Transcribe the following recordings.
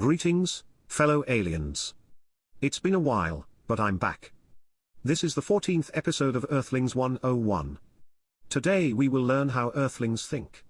Greetings, fellow aliens. It's been a while, but I'm back. This is the 14th episode of Earthlings 101. Today we will learn how Earthlings think.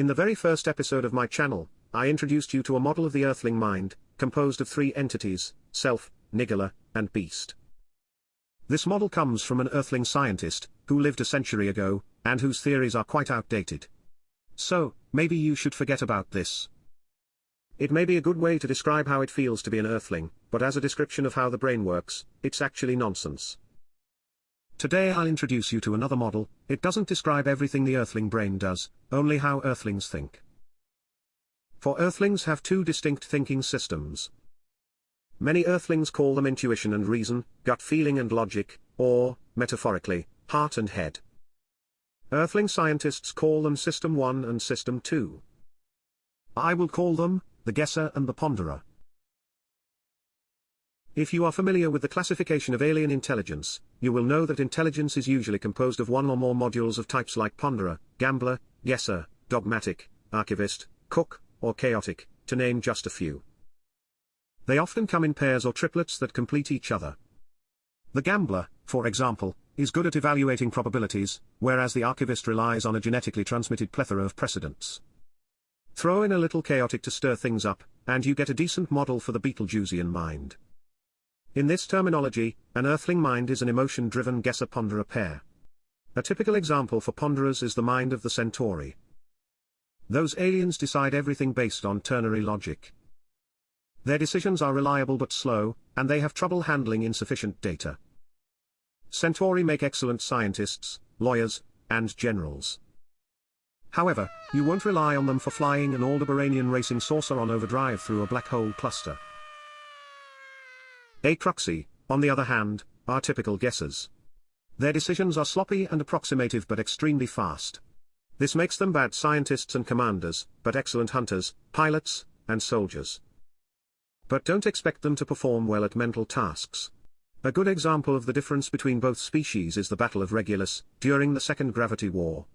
In the very first episode of my channel, I introduced you to a model of the Earthling mind, composed of three entities, Self, Nigala, and Beast. This model comes from an Earthling scientist, who lived a century ago, and whose theories are quite outdated. So, maybe you should forget about this. It may be a good way to describe how it feels to be an Earthling, but as a description of how the brain works, it's actually nonsense. Today I'll introduce you to another model, it doesn't describe everything the Earthling brain does, only how Earthlings think. For Earthlings have two distinct thinking systems. Many Earthlings call them intuition and reason, gut feeling and logic, or, metaphorically, heart and head. Earthling scientists call them System 1 and System 2. I will call them, the guesser and the ponderer. If you are familiar with the classification of alien intelligence, you will know that intelligence is usually composed of one or more modules of types like ponderer, gambler, guesser, dogmatic, archivist, cook, or chaotic, to name just a few. They often come in pairs or triplets that complete each other. The gambler, for example, is good at evaluating probabilities, whereas the archivist relies on a genetically transmitted plethora of precedents. Throw in a little chaotic to stir things up, and you get a decent model for the Betelgeusean mind. In this terminology, an earthling mind is an emotion-driven guesser-ponderer pair. A typical example for ponderers is the mind of the Centauri. Those aliens decide everything based on ternary logic. Their decisions are reliable but slow, and they have trouble handling insufficient data. Centauri make excellent scientists, lawyers, and generals. However, you won't rely on them for flying an Aldebaranian racing saucer on overdrive through a black hole cluster. Acruxy, on the other hand, are typical guessers. Their decisions are sloppy and approximative but extremely fast. This makes them bad scientists and commanders, but excellent hunters, pilots, and soldiers. But don't expect them to perform well at mental tasks. A good example of the difference between both species is the Battle of Regulus, during the Second Gravity War.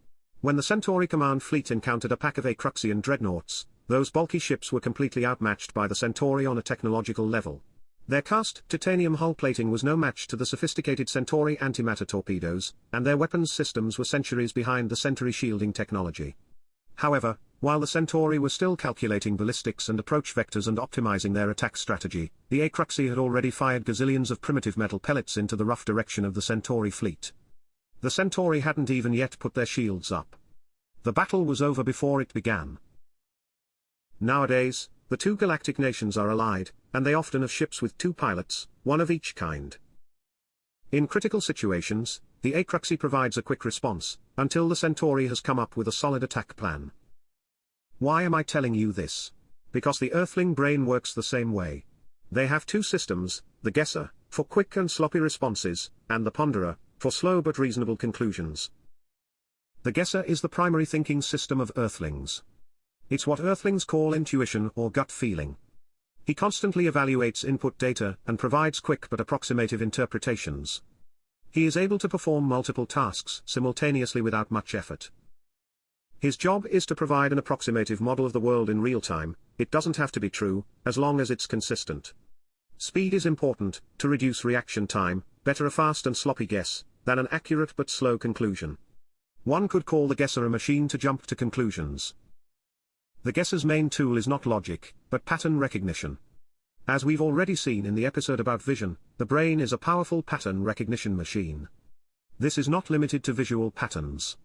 When the Centauri Command Fleet encountered a pack of Acruxian dreadnoughts, those bulky ships were completely outmatched by the Centauri on a technological level. Their cast titanium hull plating was no match to the sophisticated Centauri antimatter torpedoes, and their weapons systems were centuries behind the Centauri shielding technology. However, while the Centauri were still calculating ballistics and approach vectors and optimizing their attack strategy, the Acruxy had already fired gazillions of primitive metal pellets into the rough direction of the Centauri fleet. The Centauri hadn't even yet put their shields up. The battle was over before it began. Nowadays, the two galactic nations are allied, and they often have ships with two pilots, one of each kind. In critical situations, the Acruxy provides a quick response, until the Centauri has come up with a solid attack plan. Why am I telling you this? Because the Earthling brain works the same way. They have two systems, the guesser, for quick and sloppy responses, and the ponderer, for slow but reasonable conclusions. The guesser is the primary thinking system of Earthlings. It's what Earthlings call intuition or gut feeling. He constantly evaluates input data and provides quick but approximative interpretations. He is able to perform multiple tasks simultaneously without much effort. His job is to provide an approximative model of the world in real time, it doesn't have to be true, as long as it's consistent. Speed is important, to reduce reaction time, better a fast and sloppy guess, than an accurate but slow conclusion. One could call the guesser a machine to jump to conclusions. The guesser's main tool is not logic, but pattern recognition. As we've already seen in the episode about vision, the brain is a powerful pattern recognition machine. This is not limited to visual patterns.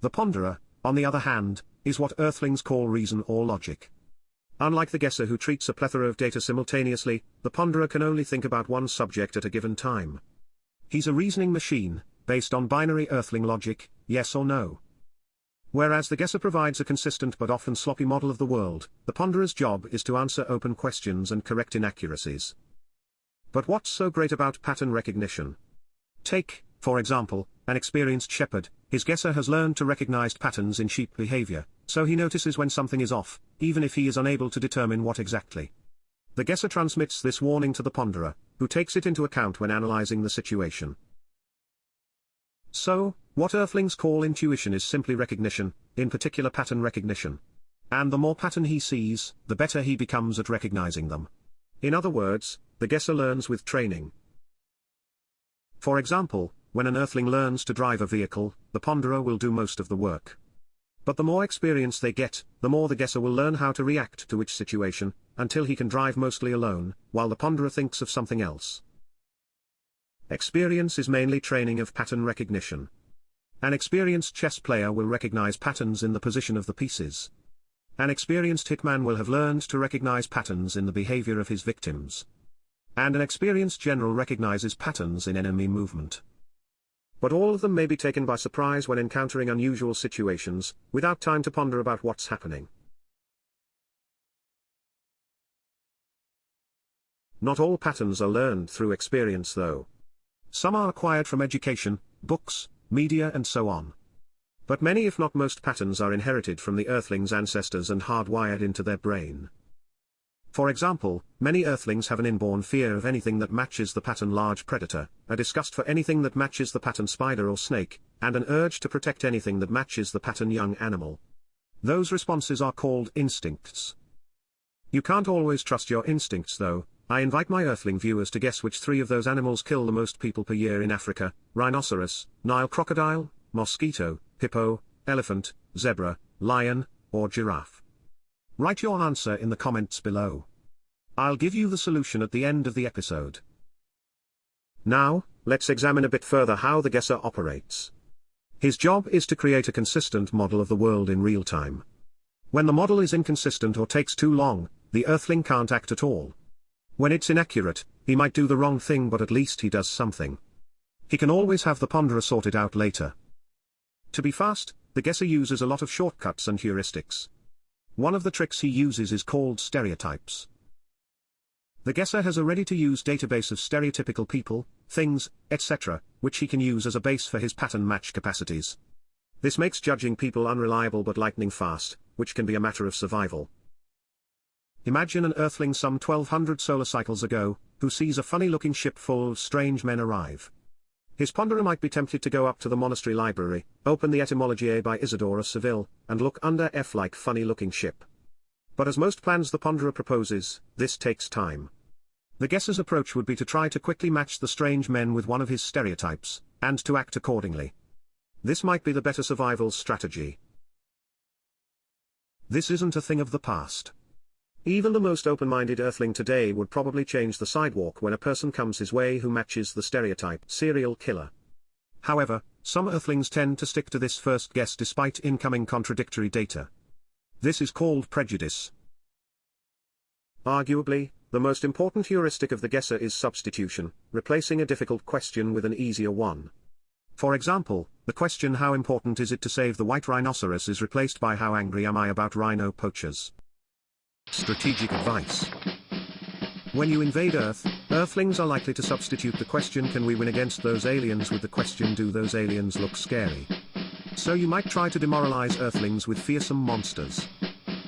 The ponderer, on the other hand, is what earthlings call reason or logic. Unlike the guesser who treats a plethora of data simultaneously, the ponderer can only think about one subject at a given time. He's a reasoning machine, based on binary earthling logic, yes or no. Whereas the guesser provides a consistent but often sloppy model of the world, the ponderer's job is to answer open questions and correct inaccuracies. But what's so great about pattern recognition? Take, for example, an experienced shepherd, his guesser has learned to recognize patterns in sheep behavior, so he notices when something is off, even if he is unable to determine what exactly. The guesser transmits this warning to the ponderer, who takes it into account when analyzing the situation. So, what earthlings call intuition is simply recognition, in particular pattern recognition. And the more pattern he sees, the better he becomes at recognizing them. In other words, the guesser learns with training. For example, when an earthling learns to drive a vehicle, the ponderer will do most of the work. But the more experience they get, the more the guesser will learn how to react to which situation, until he can drive mostly alone, while the ponderer thinks of something else. Experience is mainly training of pattern recognition. An experienced chess player will recognize patterns in the position of the pieces. An experienced hitman will have learned to recognize patterns in the behavior of his victims. And an experienced general recognizes patterns in enemy movement. But all of them may be taken by surprise when encountering unusual situations, without time to ponder about what's happening. Not all patterns are learned through experience though. Some are acquired from education, books, media and so on. But many if not most patterns are inherited from the Earthling's ancestors and hardwired into their brain. For example, many Earthlings have an inborn fear of anything that matches the pattern large predator, a disgust for anything that matches the pattern spider or snake, and an urge to protect anything that matches the pattern young animal. Those responses are called instincts. You can't always trust your instincts though, I invite my Earthling viewers to guess which three of those animals kill the most people per year in Africa, rhinoceros, Nile crocodile, mosquito, hippo, elephant, zebra, lion, or giraffe. Write your answer in the comments below. I'll give you the solution at the end of the episode. Now, let's examine a bit further how the guesser operates. His job is to create a consistent model of the world in real time. When the model is inconsistent or takes too long, the Earthling can't act at all. When it's inaccurate, he might do the wrong thing but at least he does something. He can always have the ponderer sorted out later. To be fast, the guesser uses a lot of shortcuts and heuristics. One of the tricks he uses is called stereotypes. The guesser has a ready-to-use database of stereotypical people, things, etc., which he can use as a base for his pattern match capacities. This makes judging people unreliable but lightning fast, which can be a matter of survival. Imagine an Earthling some 1200 solar cycles ago, who sees a funny-looking ship full of strange men arrive. His ponderer might be tempted to go up to the monastery library, open the Etymologiae by Isidore of Seville, and look under F like funny-looking ship. But as most plans the ponderer proposes, this takes time. The guesser's approach would be to try to quickly match the strange men with one of his stereotypes, and to act accordingly. This might be the better survival strategy. This isn't a thing of the past. Even the most open-minded earthling today would probably change the sidewalk when a person comes his way who matches the stereotype serial killer. However, some earthlings tend to stick to this first guess despite incoming contradictory data. This is called prejudice. Arguably, the most important heuristic of the guesser is substitution, replacing a difficult question with an easier one. For example, the question how important is it to save the white rhinoceros is replaced by how angry am I about rhino poachers. Strategic advice. When you invade Earth, Earthlings are likely to substitute the question can we win against those aliens with the question do those aliens look scary. So you might try to demoralize Earthlings with fearsome monsters.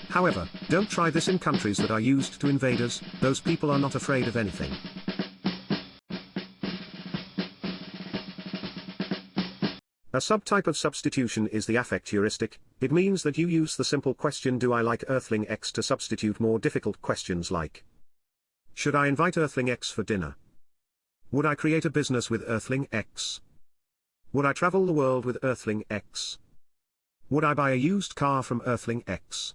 However, don't try this in countries that are used to invaders, those people are not afraid of anything. A subtype of substitution is the affect heuristic, it means that you use the simple question do I like Earthling X to substitute more difficult questions like Should I invite Earthling X for dinner? Would I create a business with Earthling X? Would I travel the world with Earthling X? Would I buy a used car from Earthling X?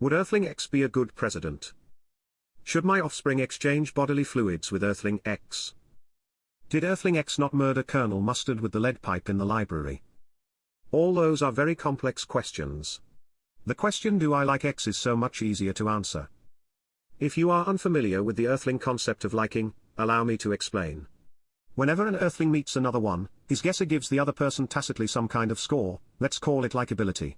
Would Earthling X be a good president? Should my offspring exchange bodily fluids with Earthling X? Did Earthling X not murder Colonel Mustard with the lead pipe in the library? All those are very complex questions. The question do I like X is so much easier to answer. If you are unfamiliar with the Earthling concept of liking, allow me to explain. Whenever an Earthling meets another one, his guesser gives the other person tacitly some kind of score, let's call it likability.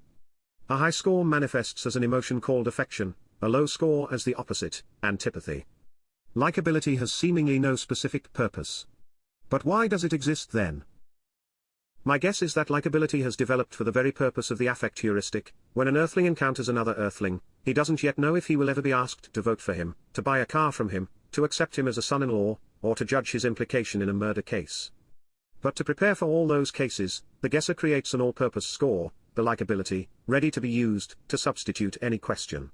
A high score manifests as an emotion called affection, a low score as the opposite, antipathy. Likability has seemingly no specific purpose. But why does it exist then? My guess is that likability has developed for the very purpose of the affect heuristic, when an earthling encounters another earthling, he doesn't yet know if he will ever be asked to vote for him, to buy a car from him, to accept him as a son-in-law, or to judge his implication in a murder case. But to prepare for all those cases, the guesser creates an all-purpose score, the likability, ready to be used, to substitute any question.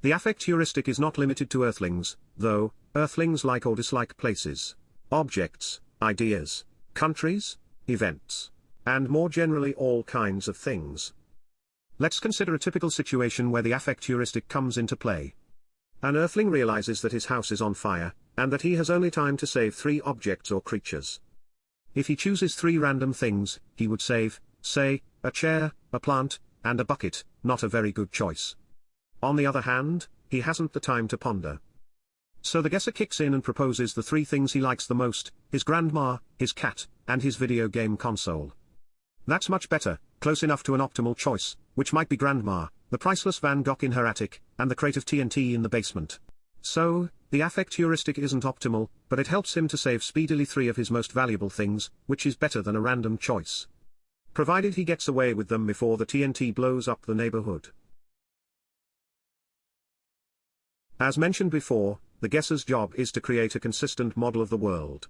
The affect heuristic is not limited to earthlings, though, earthlings like or dislike places, objects, ideas, countries, events, and more generally all kinds of things. Let's consider a typical situation where the affect heuristic comes into play. An earthling realizes that his house is on fire, and that he has only time to save three objects or creatures. If he chooses three random things, he would save, say, a chair, a plant, and a bucket, not a very good choice. On the other hand, he hasn't the time to ponder. So the guesser kicks in and proposes the three things he likes the most, his grandma, his cat, and his video game console. That's much better, close enough to an optimal choice, which might be grandma, the priceless Van Gogh in her attic, and the crate of TNT in the basement. So, the affect heuristic isn't optimal, but it helps him to save speedily three of his most valuable things, which is better than a random choice. Provided he gets away with them before the TNT blows up the neighborhood. As mentioned before, the guesser's job is to create a consistent model of the world.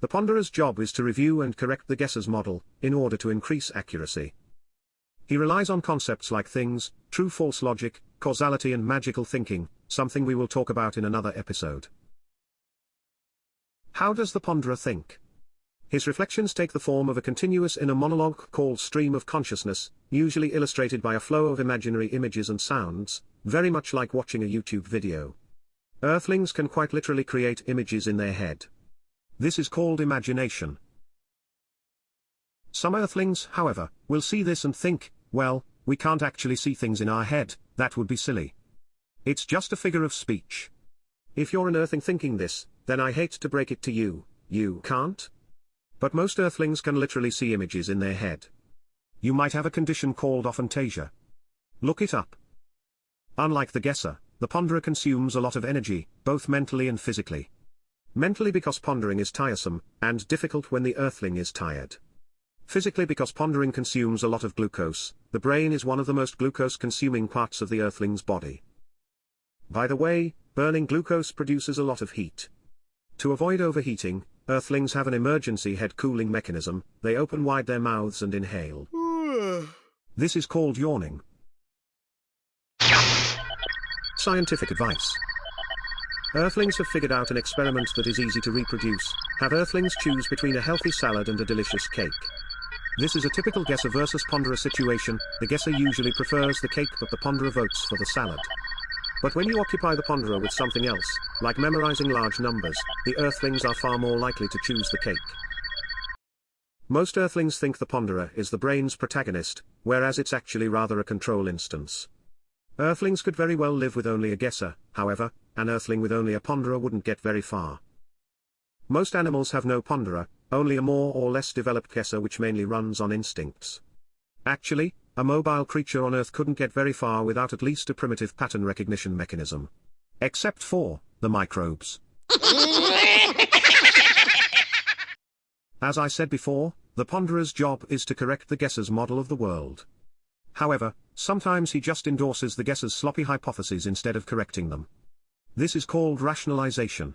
The ponderer's job is to review and correct the guesser's model, in order to increase accuracy. He relies on concepts like things, true-false logic, causality and magical thinking, something we will talk about in another episode. How does the ponderer think? His reflections take the form of a continuous inner monologue called stream of consciousness, usually illustrated by a flow of imaginary images and sounds, very much like watching a YouTube video. Earthlings can quite literally create images in their head. This is called imagination. Some earthlings, however, will see this and think, well, we can't actually see things in our head, that would be silly. It's just a figure of speech. If you're an earthling thinking this, then I hate to break it to you, you can't? But most earthlings can literally see images in their head. You might have a condition called aphantasia. Look it up. Unlike the guesser, the ponderer consumes a lot of energy, both mentally and physically. Mentally because pondering is tiresome, and difficult when the earthling is tired. Physically because pondering consumes a lot of glucose, the brain is one of the most glucose-consuming parts of the earthling's body. By the way, burning glucose produces a lot of heat. To avoid overheating, earthlings have an emergency head cooling mechanism, they open wide their mouths and inhale. this is called yawning. Scientific advice. Earthlings have figured out an experiment that is easy to reproduce. Have Earthlings choose between a healthy salad and a delicious cake. This is a typical guesser versus ponderer situation, the guesser usually prefers the cake but the ponderer votes for the salad. But when you occupy the ponderer with something else, like memorizing large numbers, the Earthlings are far more likely to choose the cake. Most Earthlings think the ponderer is the brain's protagonist, whereas it's actually rather a control instance. Earthlings could very well live with only a guesser, however, an earthling with only a ponderer wouldn't get very far. Most animals have no ponderer, only a more or less developed guesser which mainly runs on instincts. Actually, a mobile creature on Earth couldn't get very far without at least a primitive pattern recognition mechanism. Except for, the microbes. As I said before, the ponderer's job is to correct the guesser's model of the world. However, sometimes he just endorses the guesser's sloppy hypotheses instead of correcting them. This is called rationalization.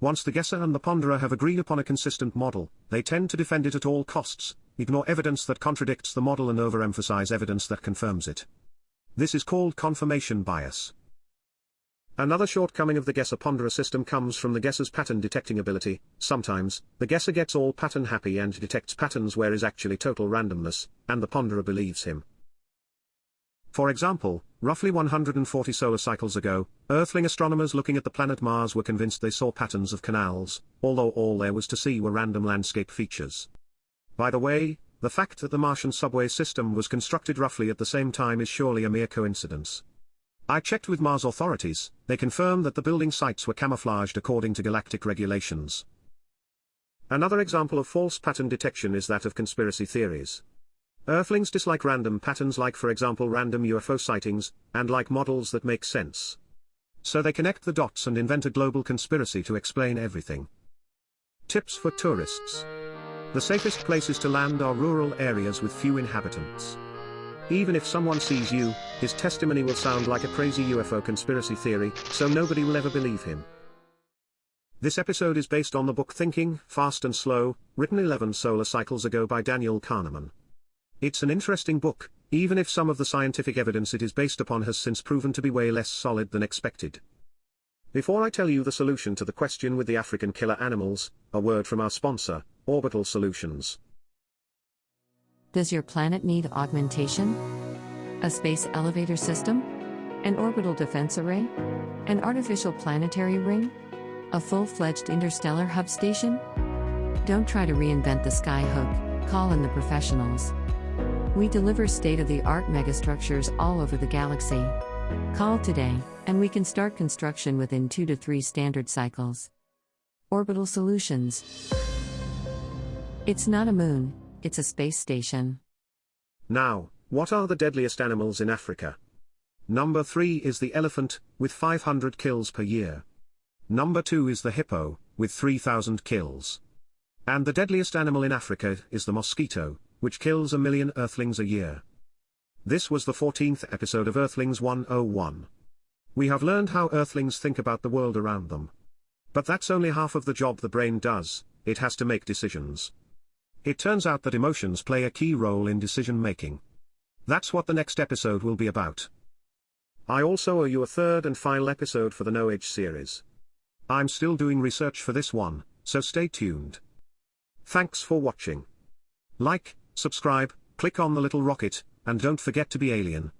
Once the guesser and the ponderer have agreed upon a consistent model, they tend to defend it at all costs, ignore evidence that contradicts the model and overemphasize evidence that confirms it. This is called confirmation bias. Another shortcoming of the guesser-ponderer system comes from the guesser's pattern detecting ability. Sometimes, the guesser gets all pattern happy and detects patterns where is actually total randomness, and the ponderer believes him. For example, roughly 140 solar cycles ago, Earthling astronomers looking at the planet Mars were convinced they saw patterns of canals, although all there was to see were random landscape features. By the way, the fact that the Martian subway system was constructed roughly at the same time is surely a mere coincidence. I checked with Mars authorities, they confirmed that the building sites were camouflaged according to galactic regulations. Another example of false pattern detection is that of conspiracy theories. Earthlings dislike random patterns like for example random UFO sightings, and like models that make sense. So they connect the dots and invent a global conspiracy to explain everything. Tips for tourists. The safest places to land are rural areas with few inhabitants. Even if someone sees you, his testimony will sound like a crazy UFO conspiracy theory, so nobody will ever believe him. This episode is based on the book Thinking, Fast and Slow, written 11 solar cycles ago by Daniel Kahneman. It's an interesting book, even if some of the scientific evidence it is based upon has since proven to be way less solid than expected. Before I tell you the solution to the question with the African killer animals, a word from our sponsor, Orbital Solutions. Does your planet need augmentation? A space elevator system? An orbital defense array? An artificial planetary ring? A full fledged interstellar hub station? Don't try to reinvent the skyhook, call in the professionals. We deliver state of the art megastructures all over the galaxy. Call today, and we can start construction within two to three standard cycles. Orbital Solutions. It's not a moon, it's a space station. Now, what are the deadliest animals in Africa? Number 3 is the elephant, with 500 kills per year. Number 2 is the hippo, with 3,000 kills. And the deadliest animal in Africa is the mosquito, which kills a million Earthlings a year. This was the 14th episode of Earthlings 101. We have learned how Earthlings think about the world around them. But that's only half of the job the brain does, it has to make decisions. It turns out that emotions play a key role in decision making. That's what the next episode will be about. I also owe you a third and final episode for the No Age series. I'm still doing research for this one, so stay tuned. Thanks for watching. Like, subscribe, click on the little rocket, and don't forget to be alien.